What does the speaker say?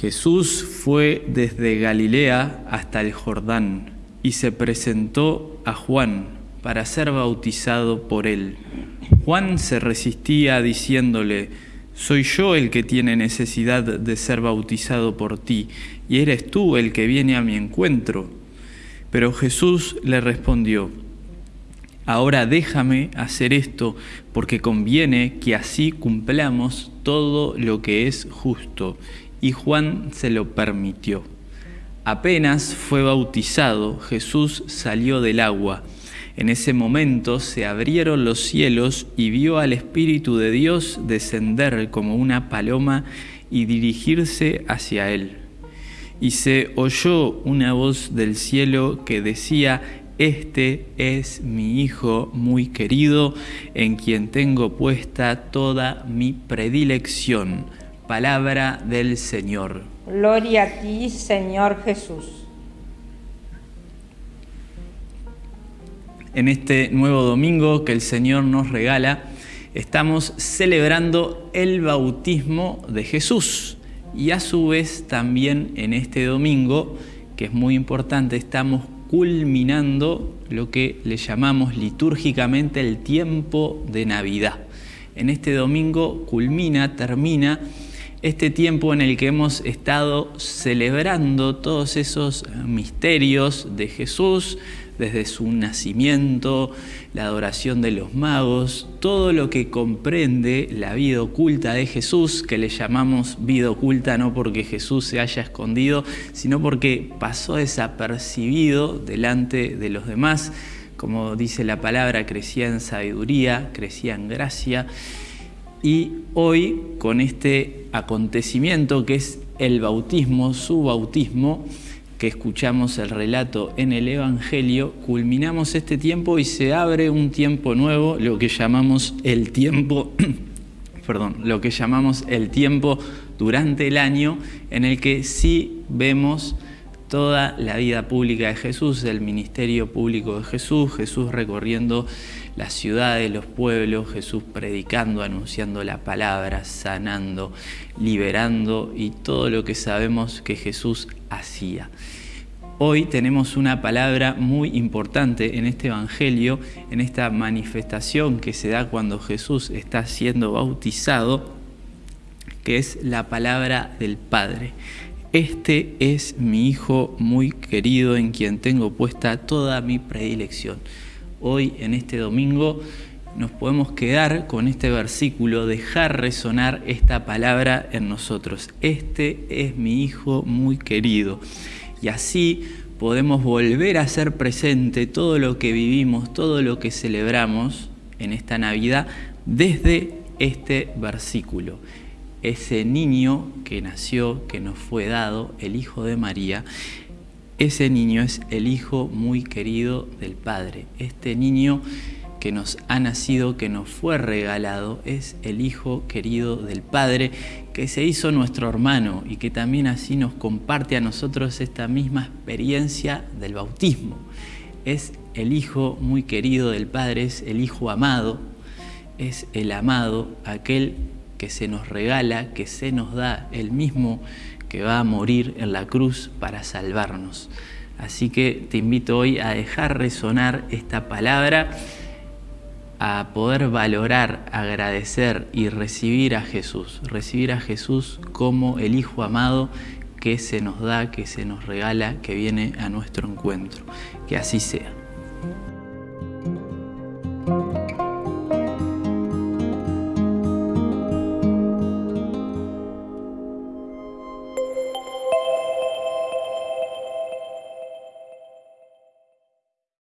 Jesús fue desde Galilea hasta el Jordán y se presentó a Juan para ser bautizado por él. Juan se resistía diciéndole, soy yo el que tiene necesidad de ser bautizado por ti, y eres tú el que viene a mi encuentro. Pero Jesús le respondió, ahora déjame hacer esto, porque conviene que así cumplamos todo lo que es justo y Juan se lo permitió. Apenas fue bautizado, Jesús salió del agua. En ese momento se abrieron los cielos y vio al Espíritu de Dios descender como una paloma y dirigirse hacia él. Y se oyó una voz del cielo que decía, Este es mi Hijo muy querido, en quien tengo puesta toda mi predilección Palabra del Señor. Gloria a ti, Señor Jesús. En este nuevo domingo que el Señor nos regala, estamos celebrando el bautismo de Jesús. Y a su vez también en este domingo, que es muy importante, estamos culminando lo que le llamamos litúrgicamente el tiempo de Navidad. En este domingo culmina, termina este tiempo en el que hemos estado celebrando todos esos misterios de Jesús, desde su nacimiento, la adoración de los magos, todo lo que comprende la vida oculta de Jesús, que le llamamos vida oculta no porque Jesús se haya escondido, sino porque pasó desapercibido delante de los demás. Como dice la palabra, crecía en sabiduría, crecía en gracia y hoy, con este acontecimiento que es el bautismo, su bautismo, que escuchamos el relato en el Evangelio, culminamos este tiempo y se abre un tiempo nuevo, lo que llamamos el tiempo, perdón, lo que llamamos el tiempo durante el año, en el que sí vemos toda la vida pública de Jesús, el ministerio público de Jesús, Jesús recorriendo las ciudades, los pueblos, Jesús predicando, anunciando la palabra, sanando, liberando y todo lo que sabemos que Jesús hacía. Hoy tenemos una palabra muy importante en este Evangelio, en esta manifestación que se da cuando Jesús está siendo bautizado, que es la palabra del Padre. Este es mi Hijo muy querido en quien tengo puesta toda mi predilección hoy en este domingo nos podemos quedar con este versículo, dejar resonar esta palabra en nosotros. Este es mi Hijo muy querido. Y así podemos volver a ser presente todo lo que vivimos, todo lo que celebramos en esta Navidad desde este versículo. Ese niño que nació, que nos fue dado, el Hijo de María, ese niño es el hijo muy querido del Padre. Este niño que nos ha nacido, que nos fue regalado, es el hijo querido del Padre, que se hizo nuestro hermano y que también así nos comparte a nosotros esta misma experiencia del bautismo. Es el hijo muy querido del Padre, es el hijo amado, es el amado, aquel que se nos regala, que se nos da, el mismo que va a morir en la cruz para salvarnos. Así que te invito hoy a dejar resonar esta palabra, a poder valorar, agradecer y recibir a Jesús, recibir a Jesús como el Hijo amado que se nos da, que se nos regala, que viene a nuestro encuentro. Que así sea.